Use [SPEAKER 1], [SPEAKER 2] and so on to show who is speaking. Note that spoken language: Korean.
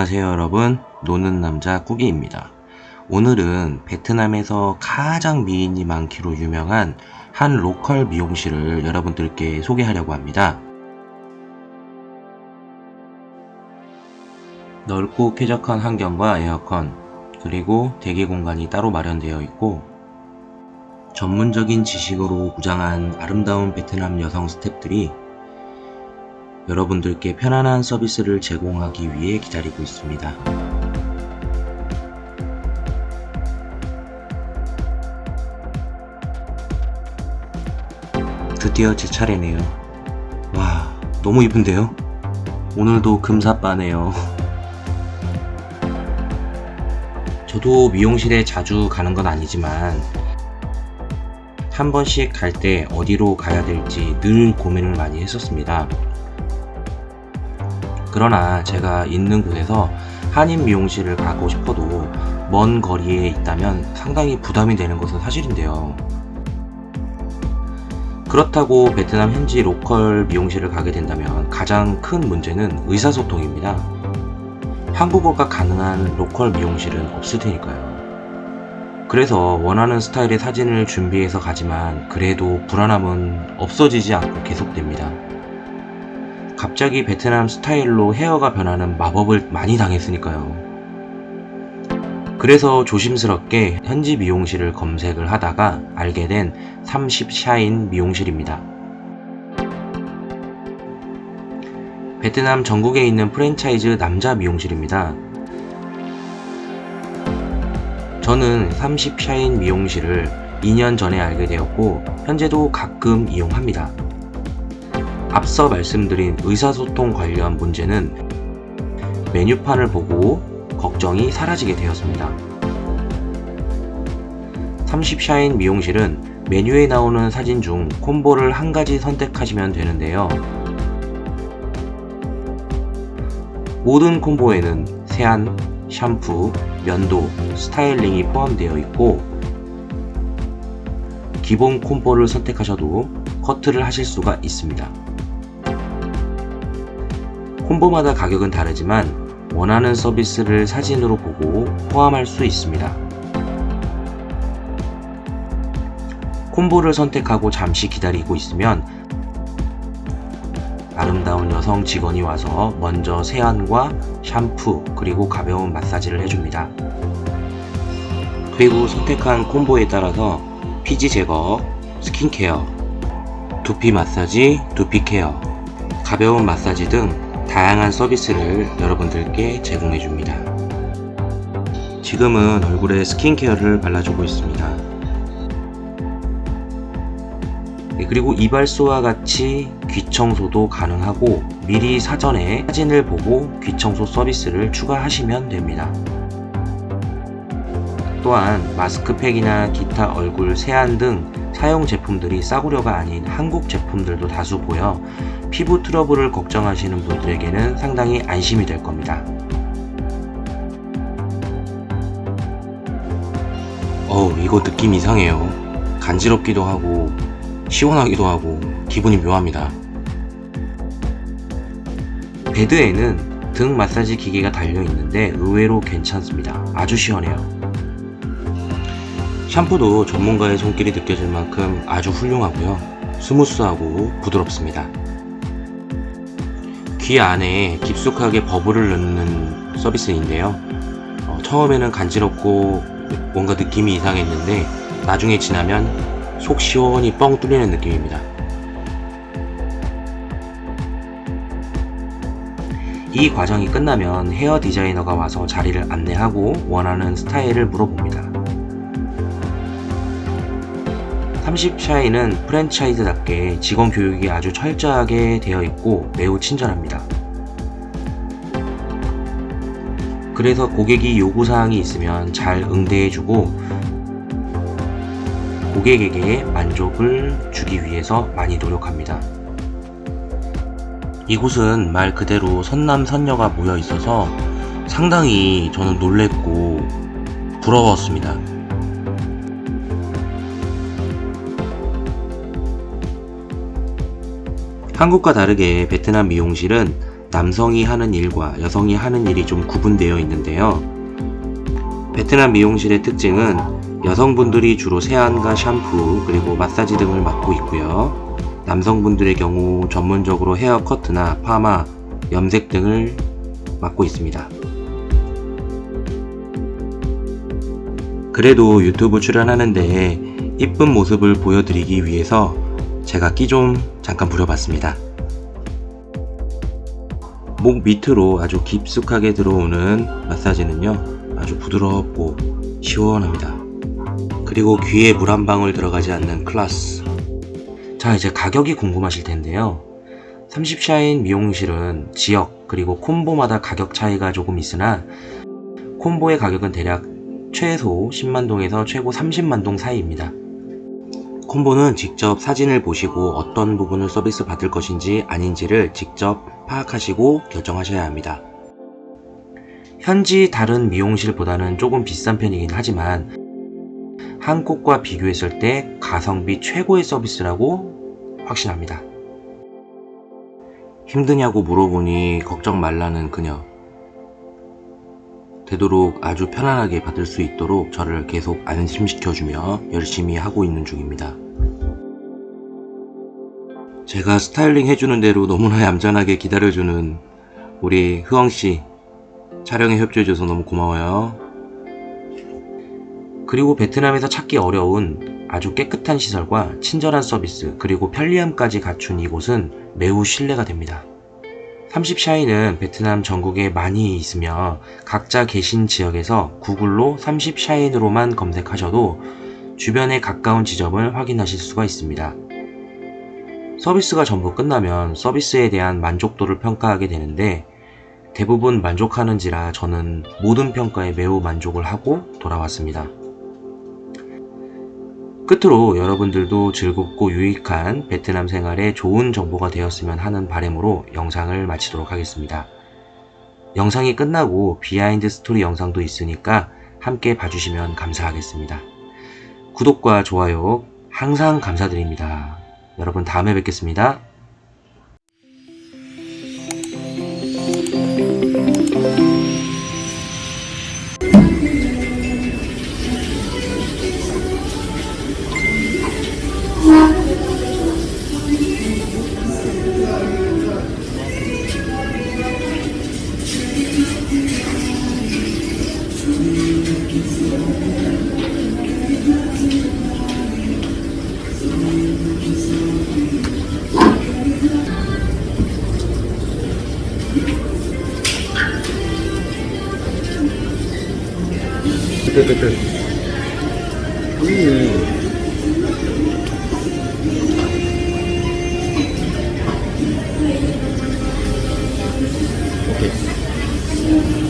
[SPEAKER 1] 안녕하세요 여러분. 노는 남자 꾸기입니다. 오늘은 베트남에서 가장 미인이 많기로 유명한 한 로컬 미용실을 여러분들께 소개하려고 합니다. 넓고 쾌적한 환경과 에어컨 그리고 대기 공간이 따로 마련되어 있고 전문적인 지식으로 무장한 아름다운 베트남 여성 스탭들이 여러분들께 편안한 서비스를 제공하기 위해 기다리고 있습니다. 드디어 제 차례네요. 와, 너무 이쁜데요? 오늘도 금사빠네요. 저도 미용실에 자주 가는 건 아니지만 한 번씩 갈 때 어디로 가야 될지 늘 고민을 많이 했었습니다. 그러나 제가 있는 곳에서 한인 미용실을 가고 싶어도 먼 거리에 있다면 상당히 부담이 되는 것은 사실인데요. 그렇다고 베트남 현지 local 미용실을 가게 된다면 가장 큰 문제는 의사소통입니다. 한국어가 가능한 local 미용실은 없을 테니까요. 그래서 원하는 스타일의 사진을 준비해서 가지만 그래도 불안함은 없어지지 않고 계속됩니다. 갑자기 베트남 스타일로 헤어가 변하는 마법을 많이 당했으니까요. 그래서 조심스럽게 현지 미용실을 검색을 하다가 알게 된 30샤인 미용실입니다. 베트남 전국에 있는 프랜차이즈 남자 미용실입니다. 저는 30샤인 미용실을 2년 전에 알게 되었고 현재도 가끔 이용합니다. 앞서 말씀드린 의사소통 관련 문제는 메뉴판을 보고 걱정이 사라지게 되었습니다. 30샤인 미용실은 메뉴에 나오는 사진 중 콤보를 한 가지 선택하시면 되는데요. 모든 콤보에는 세안, 샴푸, 면도, 스타일링이 포함되어 있고 기본 콤보를 선택하셔도 커트를 하실 수가 있습니다. 콤보마다 가격은 다르지만 원하는 서비스를 사진으로 보고 포함할 수 있습니다. 콤보를 선택하고 잠시 기다리고 있으면 아름다운 여성 직원이 와서 먼저 세안과 샴푸 그리고 가벼운 마사지를 해줍니다. 그리고 선택한 콤보에 따라서 피지 제거, 스킨케어, 두피 마사지, 두피 케어, 가벼운 마사지 등 다양한 서비스를 여러분들께 제공해 줍니다. 지금은 얼굴에 스킨케어를 발라주고 있습니다. 네, 그리고 이발소와 같이 귀청소도 가능하고 미리 사전에 사진을 보고 귀청소 서비스를 추가하시면 됩니다. 또한 마스크팩이나 기타 얼굴 세안 등 사용 제품들이 싸구려가 아닌 한국 제품들도 다수 보여 피부 트러블을 걱정하시는 분들에게는 상당히 안심이 될 겁니다. 어우 이거 느낌 이상해요. 간지럽기도 하고 시원하기도 하고 기분이 묘합니다. bed에는 등 마사지 기계가 달려 있는데 의외로 괜찮습니다. 아주 시원해요. 샴푸도 전문가의 손길이 느껴질 만큼 아주 훌륭하고요. smooth하고 부드럽습니다. 귀 안에 깊숙하게 bubble을 넣는 서비스인데요 어, 처음에는 간지럽고 뭔가 느낌이 이상했는데 나중에 지나면 속 시원히 뻥 뚫리는 느낌입니다 이 과정이 끝나면 헤어 디자이너가 와서 자리를 안내하고 원하는 스타일을 물어봅니다 30 샤이는 프랜차이즈답게 직원 교육이 아주 철저하게 되어 있고 매우 친절합니다. 그래서 고객이 요구사항이 있으면 잘 응대해주고 고객에게 만족을 주기 위해서 많이 노력합니다. 이곳은 말 그대로 선남 선녀가 모여 있어서 상당히 저는 놀랬고 부러웠습니다. 한국과 다르게 베트남 미용실은 남성이 하는 일과 여성이 하는 일이 좀 구분되어 있는데요. 베트남 미용실의 특징은 여성분들이 주로 세안과 샴푸 그리고 마사지 등을 맡고 있고요. 남성분들의 경우 전문적으로 헤어 커트나 파마, 염색 등을 맡고 있습니다. 그래도 유튜브 출연하는데 이쁜 모습을 보여드리기 위해서 제가 끼 좀 잠깐 부려봤습니다. 목 밑으로 아주 깊숙하게 들어오는 마사지는요 아주 부드럽고 시원합니다. 그리고 귀에 물 한 방울 들어가지 않는 클라스. 자 이제 가격이 궁금하실 텐데요. 30샤인 미용실은 지역 그리고 콤보마다 가격 차이가 조금 있으나 콤보의 가격은 대략 최소 10만동에서 최고 30만동 사이입니다. 콤보는 직접 사진을 보시고 어떤 부분을 서비스 받을 것인지 아닌지를 직접 파악하시고 결정하셔야 합니다. 현지 다른 미용실보다는 조금 비싼 편이긴 하지만 한국과 비교했을 때 가성비 최고의 서비스라고 확신합니다. 힘드냐고 물어보니 걱정 말라는 그녀. 되도록 아주 편안하게 받을 수 있도록 저를 계속 안심시켜주며 열심히 하고 있는 중입니다. 제가 스타일링 해주는 대로 너무나 얌전하게 기다려주는 우리 흐엉씨 촬영에 협조해줘서 너무 고마워요. 그리고 베트남에서 찾기 어려운 아주 깨끗한 시설과 친절한 서비스 그리고 편리함까지 갖춘 이곳은 매우 신뢰가 됩니다. 30샤인은 베트남 전국에 많이 있으며 각자 계신 지역에서 구글로 30샤인으로만 검색하셔도 주변에 가까운 지점을 확인하실 수가 있습니다. 서비스가 전부 끝나면 서비스에 대한 만족도를 평가하게 되는데 대부분 만족하는지라 저는 모든 평가에 매우 만족을 하고 돌아왔습니다. 끝으로 여러분들도 즐겁고 유익한 베트남 생활에 좋은 정보가 되었으면 하는 바람으로 영상을 마치도록 하겠습니다. 영상이 끝나고 behind story 영상도 있으니까 함께 봐주시면 감사하겠습니다. 구독과 좋아요 항상 감사드립니다. 여러분 다음에 뵙겠습니다.
[SPEAKER 2] テクテクいいオッケー